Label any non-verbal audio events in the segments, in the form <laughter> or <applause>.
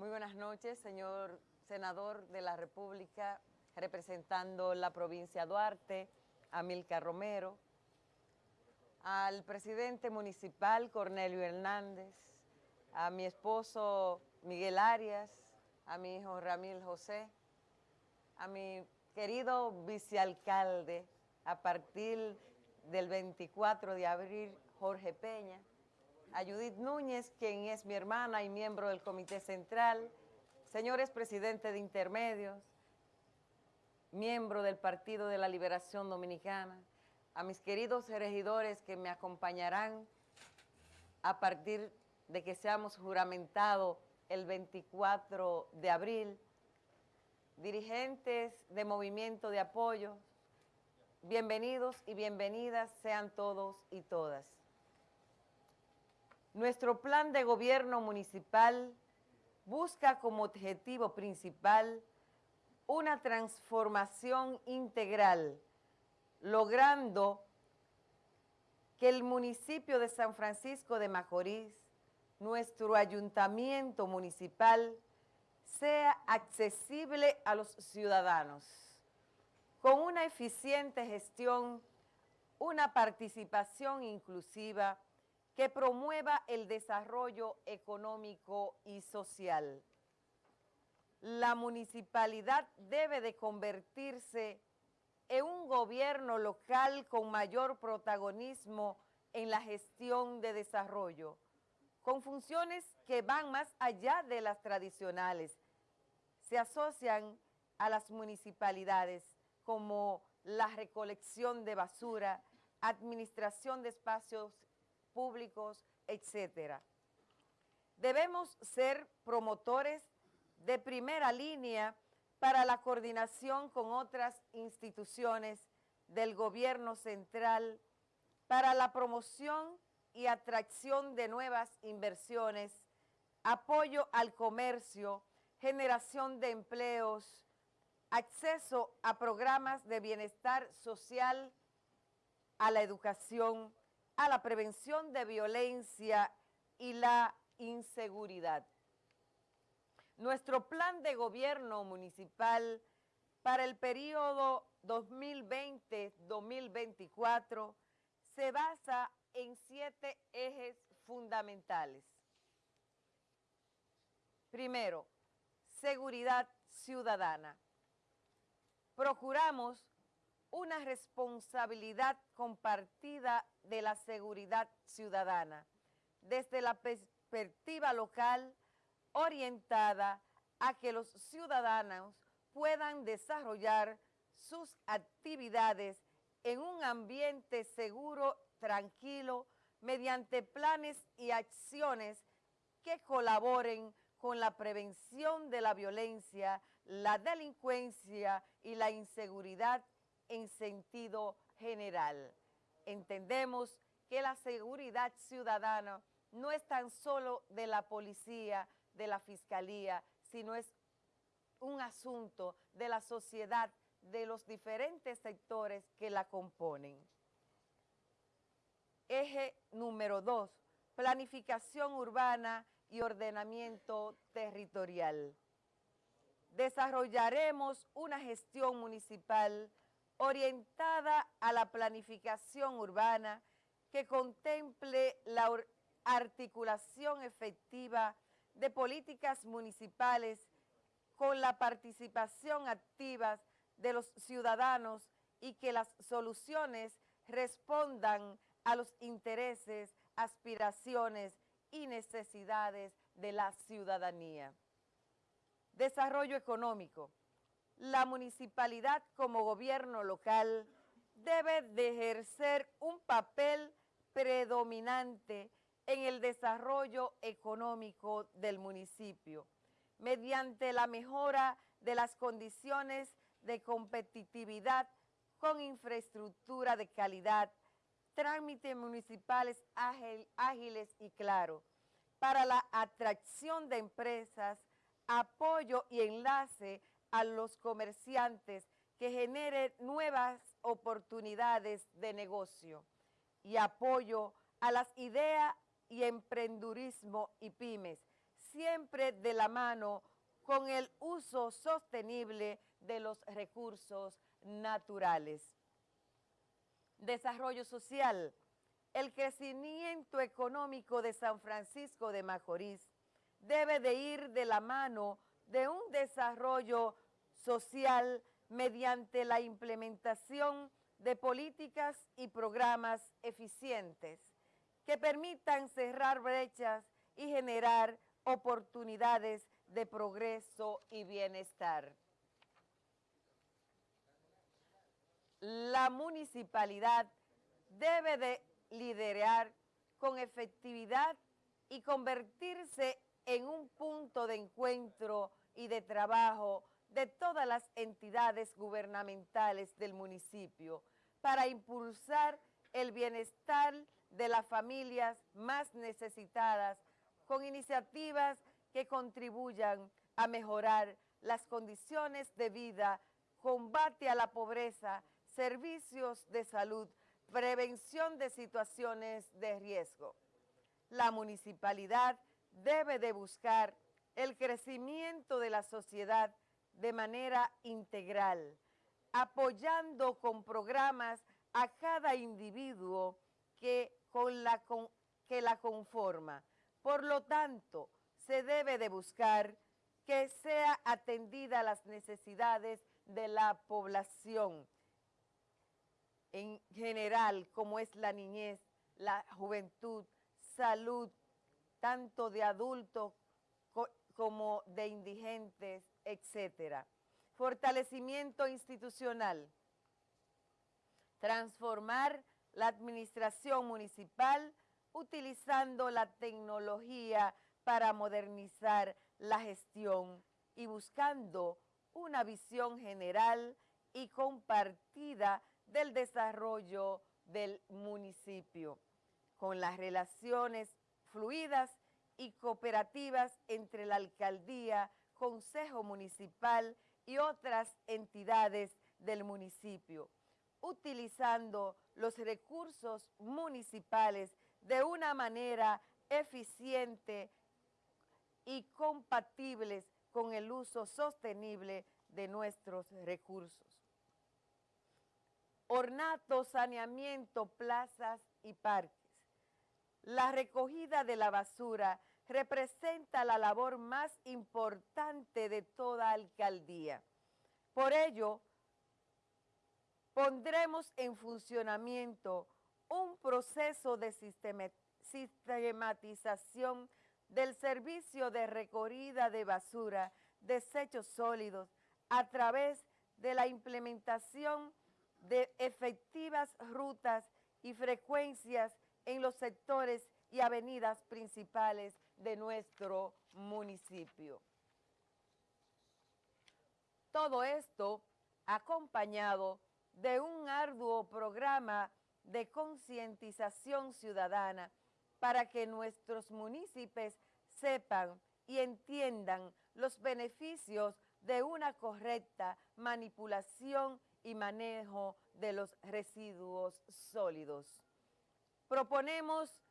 Muy buenas noches, señor senador de la República, representando la provincia Duarte, Amilcar Romero, al presidente municipal Cornelio Hernández, a mi esposo Miguel Arias, a mi hijo Ramil José, a mi querido vicealcalde a partir del 24 de abril, Jorge Peña, a Judith Núñez, quien es mi hermana y miembro del Comité Central, señores presidentes de intermedios, miembro del Partido de la Liberación Dominicana, a mis queridos regidores que me acompañarán a partir de que seamos juramentados el 24 de abril, dirigentes de movimiento de apoyo, bienvenidos y bienvenidas sean todos y todas. Nuestro plan de gobierno municipal busca como objetivo principal una transformación integral, logrando que el municipio de San Francisco de Macorís, nuestro ayuntamiento municipal, sea accesible a los ciudadanos, con una eficiente gestión, una participación inclusiva, que promueva el desarrollo económico y social. La municipalidad debe de convertirse en un gobierno local con mayor protagonismo en la gestión de desarrollo, con funciones que van más allá de las tradicionales. Se asocian a las municipalidades como la recolección de basura, administración de espacios públicos, etcétera. Debemos ser promotores de primera línea para la coordinación con otras instituciones del gobierno central para la promoción y atracción de nuevas inversiones, apoyo al comercio, generación de empleos, acceso a programas de bienestar social, a la educación, a la prevención de violencia y la inseguridad. Nuestro plan de gobierno municipal para el periodo 2020-2024 se basa en siete ejes fundamentales. Primero, seguridad ciudadana. Procuramos una responsabilidad compartida de la seguridad ciudadana. Desde la perspectiva local orientada a que los ciudadanos puedan desarrollar sus actividades en un ambiente seguro, tranquilo, mediante planes y acciones que colaboren con la prevención de la violencia, la delincuencia y la inseguridad en sentido general. Entendemos que la seguridad ciudadana no es tan solo de la policía, de la fiscalía, sino es un asunto de la sociedad, de los diferentes sectores que la componen. Eje número dos, planificación urbana y ordenamiento territorial. Desarrollaremos una gestión municipal orientada a la planificación urbana que contemple la articulación efectiva de políticas municipales con la participación activa de los ciudadanos y que las soluciones respondan a los intereses, aspiraciones y necesidades de la ciudadanía. Desarrollo económico la municipalidad como gobierno local debe de ejercer un papel predominante en el desarrollo económico del municipio mediante la mejora de las condiciones de competitividad con infraestructura de calidad, trámites municipales ágiles y claros para la atracción de empresas, apoyo y enlace a los comerciantes que genere nuevas oportunidades de negocio y apoyo a las ideas y emprendurismo y pymes, siempre de la mano con el uso sostenible de los recursos naturales. Desarrollo social. El crecimiento económico de San Francisco de Macorís debe de ir de la mano de un desarrollo social mediante la implementación de políticas y programas eficientes que permitan cerrar brechas y generar oportunidades de progreso y bienestar. La municipalidad debe de liderar con efectividad y convertirse en un punto de encuentro y de trabajo de todas las entidades gubernamentales del municipio para impulsar el bienestar de las familias más necesitadas con iniciativas que contribuyan a mejorar las condiciones de vida, combate a la pobreza, servicios de salud, prevención de situaciones de riesgo. La municipalidad debe de buscar el crecimiento de la sociedad de manera integral, apoyando con programas a cada individuo que, la, la conforma. Por lo tanto, se debe de buscar que sea atendida las necesidades de la población en general, como es la niñez, la juventud, salud, tanto de adultos como de indigentes, etcétera. Fortalecimiento institucional. Transformar la administración municipal utilizando la tecnología para modernizar la gestión y buscando una visión general y compartida del desarrollo del municipio, con las relaciones fluidas y cooperativas entre la alcaldía, consejo municipal y otras entidades del municipio, utilizando los recursos municipales de una manera eficiente y compatibles con el uso sostenible de nuestros recursos. Ornato, saneamiento, plazas y parques. La recogida de la basura representa la labor más importante de toda alcaldía. Por ello, pondremos en funcionamiento un proceso de sistematización del servicio de recorrida de basura, desechos sólidos, a través de la implementación de efectivas rutas y frecuencias en los sectores y avenidas principales de nuestro municipio. Todo esto acompañado de un arduo programa de concientización ciudadana para que nuestros municipios sepan y entiendan los beneficios de una correcta manipulación y manejo de los residuos sólidos. Proponemos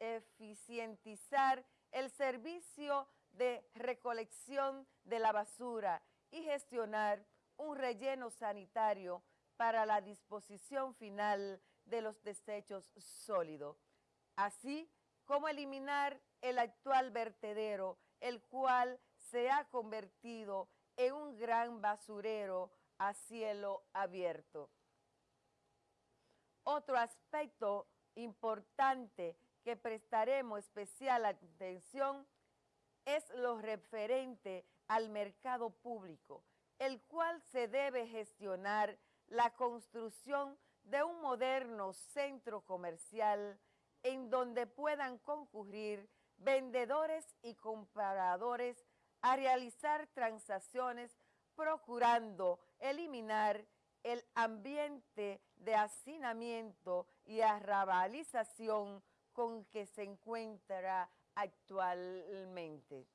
eficientizar el servicio de recolección de la basura y gestionar un relleno sanitario para la disposición final de los desechos sólidos, así como eliminar el actual vertedero, el cual se ha convertido en un gran basurero a cielo abierto. Otro aspecto importante que prestaremos especial atención es lo referente al mercado público, el cual se debe gestionar la construcción de un moderno centro comercial en donde puedan concurrir vendedores y compradores a realizar transacciones procurando eliminar el ambiente de hacinamiento y arrabalización con que se encuentra actualmente.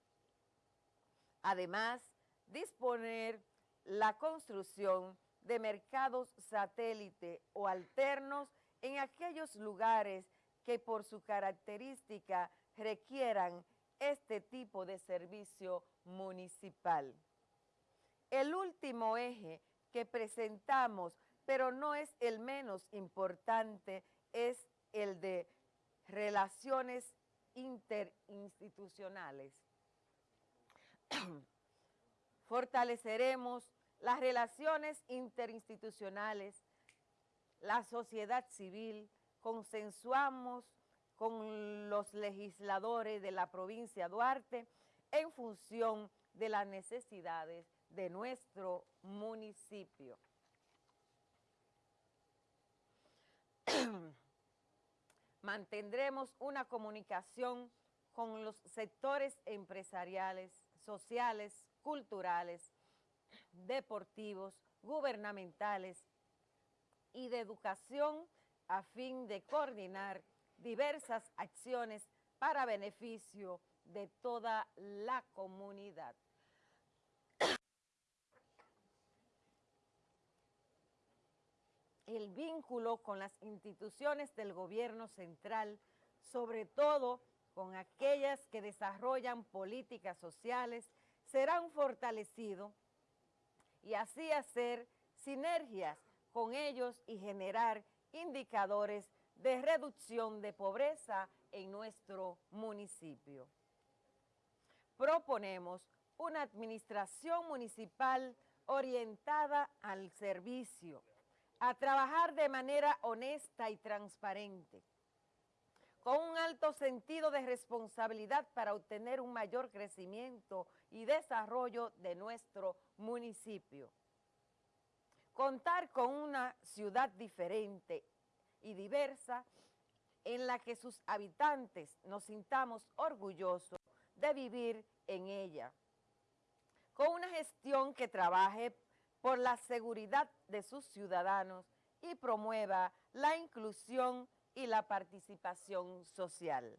Además, disponer la construcción de mercados satélite o alternos en aquellos lugares que por su característica requieran este tipo de servicio municipal. El último eje que presentamos, pero no es el menos importante, es el de relaciones interinstitucionales. <clears throat> Fortaleceremos las relaciones interinstitucionales, la sociedad civil, consensuamos con los legisladores de la provincia Duarte en función de las necesidades de nuestro municipio. <clears throat> Mantendremos una comunicación con los sectores empresariales, sociales, culturales, deportivos, gubernamentales y de educación a fin de coordinar diversas acciones para beneficio de toda la comunidad. El vínculo con las instituciones del gobierno central, sobre todo con aquellas que desarrollan políticas sociales, serán fortalecidos y así hacer sinergias con ellos y generar indicadores de reducción de pobreza en nuestro municipio. Proponemos una administración municipal orientada al servicio, a trabajar de manera honesta y transparente, con un alto sentido de responsabilidad para obtener un mayor crecimiento y desarrollo de nuestro municipio. Contar con una ciudad diferente y diversa en la que sus habitantes nos sintamos orgullosos de vivir en ella. Con una gestión que trabaje por la seguridad de sus ciudadanos y promueva la inclusión y la participación social.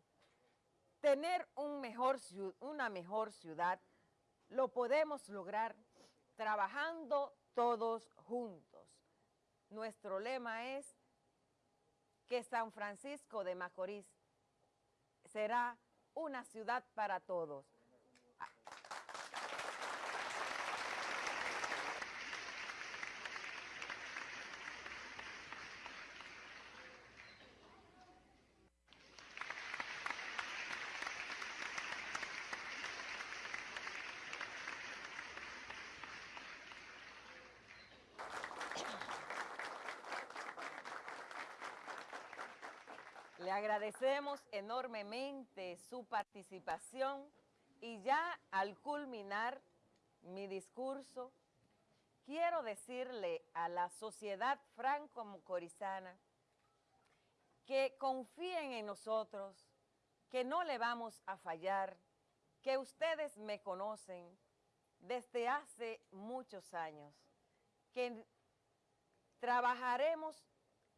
Tener una mejor ciudad lo podemos lograr trabajando todos juntos. Nuestro lema es que San Francisco de Macorís será una ciudad para todos. Le agradecemos enormemente su participación y ya al culminar mi discurso, quiero decirle a la sociedad franco-mocorizana que confíen en nosotros, que no le vamos a fallar, que ustedes me conocen desde hace muchos años, que trabajaremos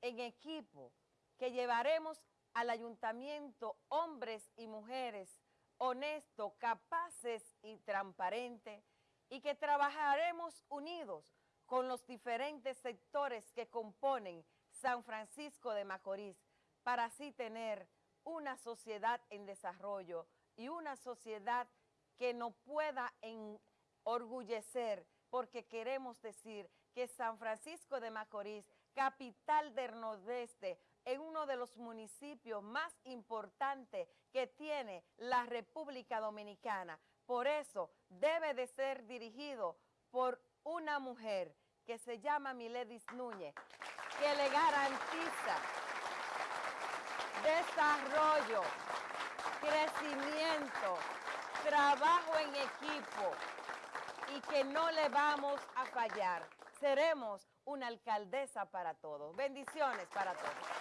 en equipo, que llevaremos al ayuntamiento hombres y mujeres honestos, capaces y transparentes y que trabajaremos unidos con los diferentes sectores que componen San Francisco de Macorís para así tener una sociedad en desarrollo y una sociedad que nos pueda enorgullecer porque queremos decir que San Francisco de Macorís, capital del Nordeste, en uno de los municipios más importantes que tiene la República Dominicana. Por eso debe de ser dirigido por una mujer que se llama Miledis Núñez, que le garantiza desarrollo, crecimiento, trabajo en equipo y que no le vamos a fallar. Seremos una alcaldesa para todos. Bendiciones para todos.